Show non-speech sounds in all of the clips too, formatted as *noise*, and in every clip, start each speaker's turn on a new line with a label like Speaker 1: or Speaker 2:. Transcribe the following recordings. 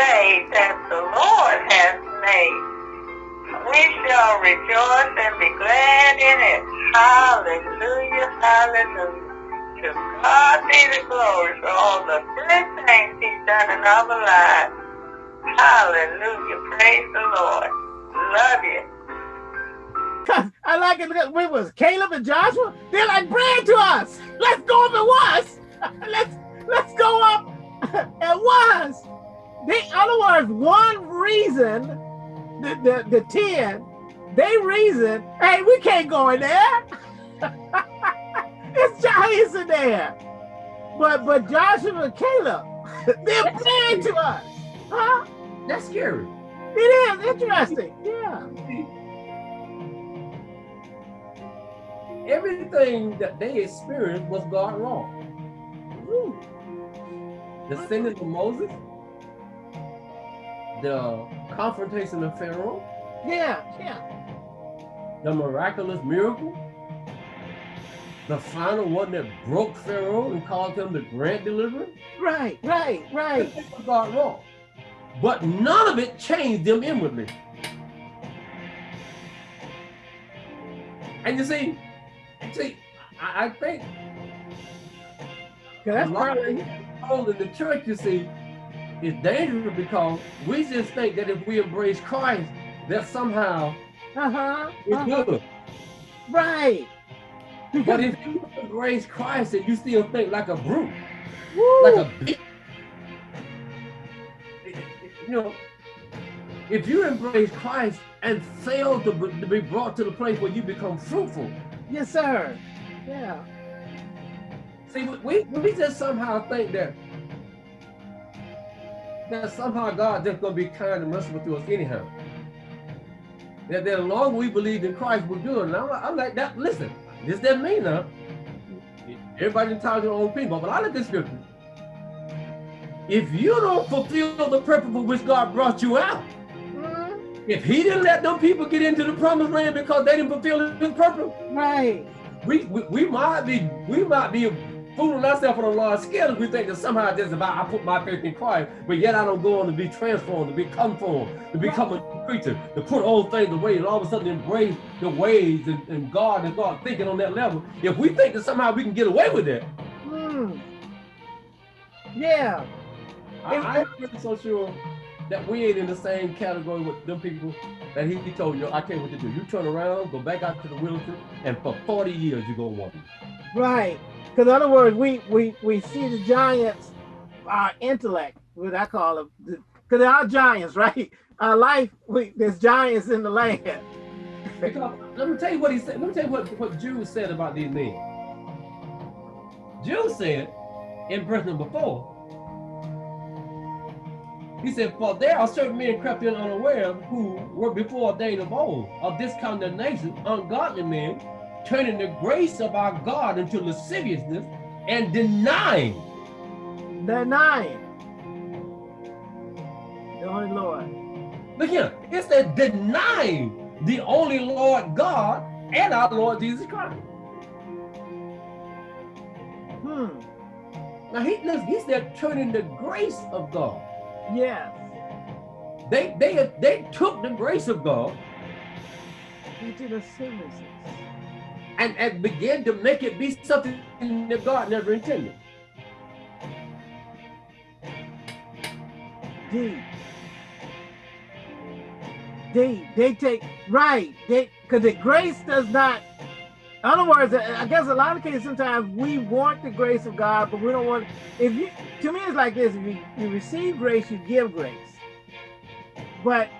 Speaker 1: day that the Lord has made. We shall rejoice and be glad in it. Hallelujah, hallelujah. To God be the glory for all the good things he's done in our lives. Hallelujah, praise the Lord. Love you. *laughs*
Speaker 2: I like it we was Caleb and Joshua. They're like bread to us. Let's go up at once. *laughs* let's let's go up *laughs* at once. They, in other words, one reason the, the, the 10, they reason, hey, we can't go in there. *laughs* it's giants in there. But but Joshua and Caleb, *laughs* they're bread to us. Huh?
Speaker 3: That's scary.
Speaker 2: It is interesting. Yeah.
Speaker 3: everything that they experienced was God wrong. The sending of Moses, the confrontation of Pharaoh.
Speaker 2: Yeah, yeah.
Speaker 3: The miraculous miracle. The final one that broke Pharaoh and caused him to grant deliverance.
Speaker 2: Right, right, right.
Speaker 3: God wrong. But none of it changed them inwardly. And you see, See, I, I think
Speaker 2: that's of
Speaker 3: in the church, you see, is dangerous because we just think that if we embrace Christ, that somehow
Speaker 2: uh-huh,
Speaker 3: it's
Speaker 2: uh -huh.
Speaker 3: good.
Speaker 2: Right.
Speaker 3: but if you embrace Christ and you still think like a brute, Woo. like a you know, if you embrace Christ and fail to, to be brought to the place where you become fruitful,
Speaker 2: Yes, sir. Yeah.
Speaker 3: See, we, we just somehow think that that somehow God just gonna be kind and merciful to us anyhow. That, that as long we believe in Christ, we're good. And I'm, like, I'm like that. Listen, this doesn't mean now. Everybody entitled to their own opinion, but I look at scripture. If you don't fulfill the purpose for which God brought you out, mm-hmm. if he didn't let them people get into the promised land because they didn't fulfill his purpose,
Speaker 2: right?
Speaker 3: We, we we might be we might be fooling ourselves on a large scale if we think that somehow this is about I put my faith in Christ, but yet I don't go on to be transformed, to be conformed, to become a creature, to put old things away, and all of a sudden embrace the ways and, and God and God thinking on that level. If we think that somehow we can get away with it,
Speaker 2: hmm. yeah.
Speaker 3: I, I'm not so sure that we ain't in the same category with them people that he, he told you, I you what to do. You turn around, go back out to the wilderness, and for 40 years you go want
Speaker 2: Right. Because in other words, we we we see the giants, our intellect, what I call them, because they are giants, *laughs* right? Our life, we, there's giants in the land.
Speaker 3: because, uh, let me tell you what he said. Let me tell you what, what Jude said about these men. Jude said in verse number four, he said, For there are certain men crept in unaware who were before ordained of old, of this condemnation, ungodly men, turning the grace of our God into lasciviousness and denying.
Speaker 2: Denying. The only Lord.
Speaker 3: Look here, it said denying the only Lord God and our Lord Jesus Christ.
Speaker 2: Hmm.
Speaker 3: Now he, listen, he said turning the grace of God.
Speaker 2: Yes.
Speaker 3: They they they took the grace of God
Speaker 2: into the
Speaker 3: and, and began to make it be something that God never intended.
Speaker 2: They, they, they take, right, they, because the grace does not, in other words, I guess a lot of cases, sometimes we want the grace of God, but we don't want, if you, to me, it's like this, if you, you receive grace, you give grace. But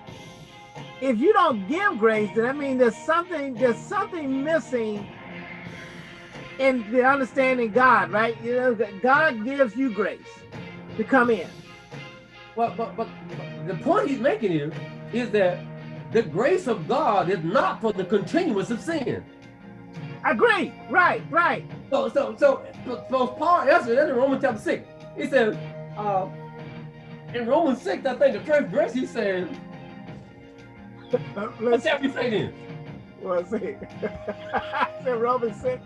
Speaker 2: if you don't give grace, then I mean there's something there's something missing in the understanding God, right? You know, God gives you grace to come in.
Speaker 3: Well, but, but, but the point he's making here is that the grace of God is not for the continuance of sin.
Speaker 2: Agree. Right, right.
Speaker 3: So, so, so, so Paul answered in Romans chapter 6. He said, uh, in Romans 6, I think the first verse, he said, Let's have you say this.
Speaker 2: What's it? *laughs* said Romans 6.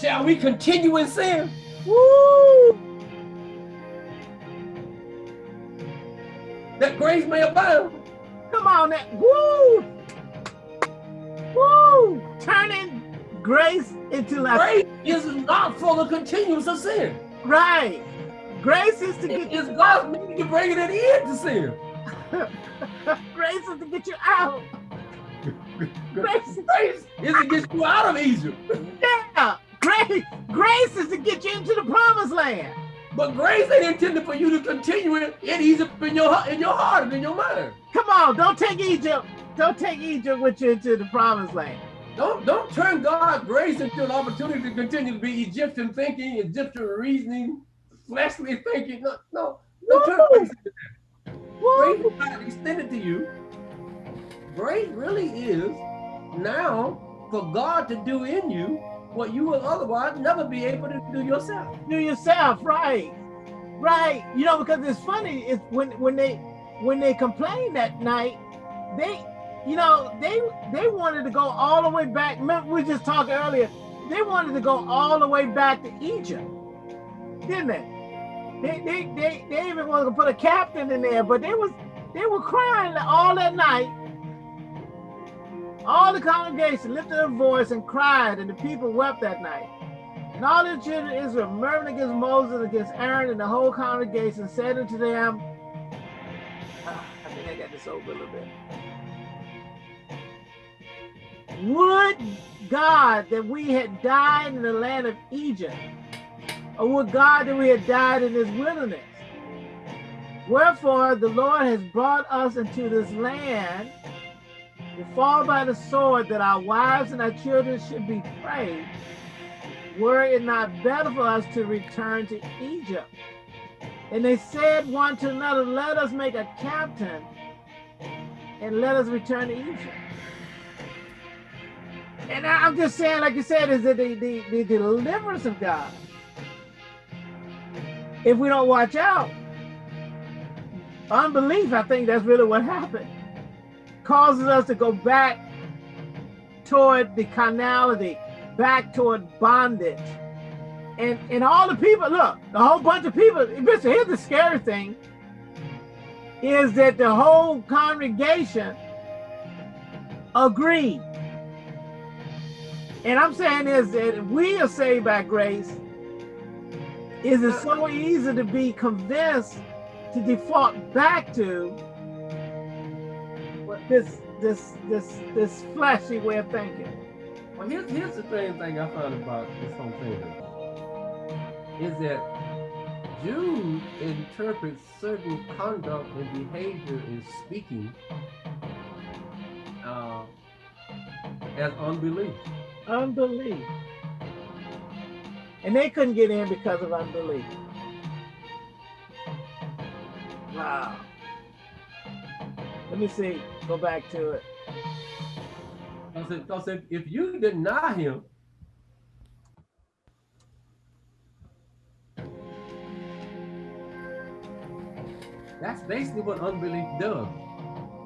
Speaker 3: Shall we continue in sin?
Speaker 2: Woo!
Speaker 3: that grace may abound.
Speaker 2: Come on, that woo, woo, turning grace into like
Speaker 3: Grace is not for the continuance of sin.
Speaker 2: right. Grace is to
Speaker 3: It
Speaker 2: get
Speaker 3: is God's meaning to bring it an end to sin. *laughs*
Speaker 2: grace is to get you out. Grace,
Speaker 3: Grace is to get you out of Egypt.
Speaker 2: yeah, grace, grace is to get you into the promised land.
Speaker 3: But grace ain't intended for you to continue it in Egypt in your in your heart and in your mind.
Speaker 2: Come on, don't take Egypt. Don't take Egypt with you into the promised land.
Speaker 3: Don't don't turn God's grace into an opportunity to continue to be Egyptian thinking, Egyptian reasoning, fleshly thinking. No, no, don't
Speaker 2: Woo!
Speaker 3: is not extended to you. Grace really is now for God to do in you what you will otherwise never be able to do yourself.
Speaker 2: Do yourself, right? Right. You know, because it's funny, it's when when they when they complained that night, they you know, they they wanted to go all the way back. Remember, we were just talking earlier. They wanted to go all the way back to Egypt, didn't they? They they they, they even wanted to put a captain in there, but they was they were crying all that night. All the congregation lifted their voice and cried, and the people wept that night. And all the children of Israel murmured against Moses, against Aaron, and the whole congregation said unto them, Ah, I think I got this over a little bit. Would God that we had died in the land of Egypt, or would God that we had died in this wilderness? Wherefore the Lord has brought us into this land to fall by the sword, that our wives and our children should be preyed. Were it not better for us to return to Egypt? And they said one to another, Let us make a captain and let us return to Egypt. And I'm just saying, like you said, is that the, the, the deliverance of God, if we don't watch out, unbelief, I think that's really what happened, causes us to go back toward the carnality, back toward bondage. And and all the people, look, the whole bunch of people, here's the scary thing, is that the whole congregation agreed. And I'm saying is that we are saved by grace, is it so easy to be convinced to default back to what this this this this flashy way of thinking.
Speaker 3: Well, here's here's the thing thing I found about this whole thing is that Jews interpret certain conduct and behavior in speaking uh, as unbelief.
Speaker 2: Unbelief. And they couldn't get in because of unbelief. Wow. Let me see. Go back to it.
Speaker 3: Because if, if you deny him, that's basically what unbelief does.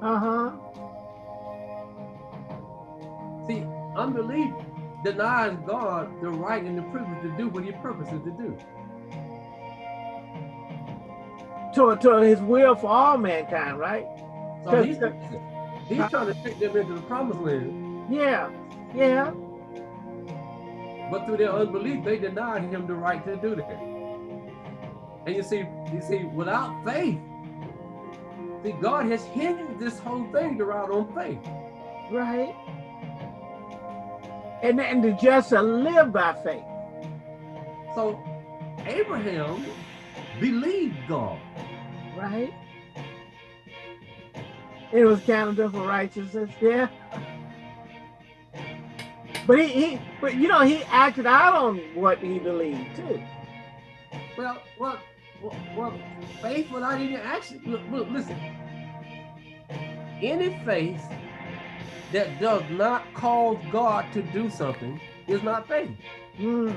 Speaker 2: Uh-huh.
Speaker 3: See, unbelief denies God the right and the privilege to do what he purposes to do.
Speaker 2: To, to his will for all mankind, right?
Speaker 3: So he's, he's trying to take them into the promised land,
Speaker 2: Yeah. Yeah.
Speaker 3: but through their unbelief, they denied him the right to do that. And you see, you see, without faith, see, God has hindered this whole thing to ride on faith.
Speaker 2: Right. And, and to just live by faith.
Speaker 3: So Abraham believed God.
Speaker 2: Right. It was counted for righteousness, yeah. But he, he but you know he acted out on what he believed too.
Speaker 3: Well, well, well, faith without any action. Look, look, listen. Any faith that does not cause God to do something is not faith.
Speaker 2: Hmm.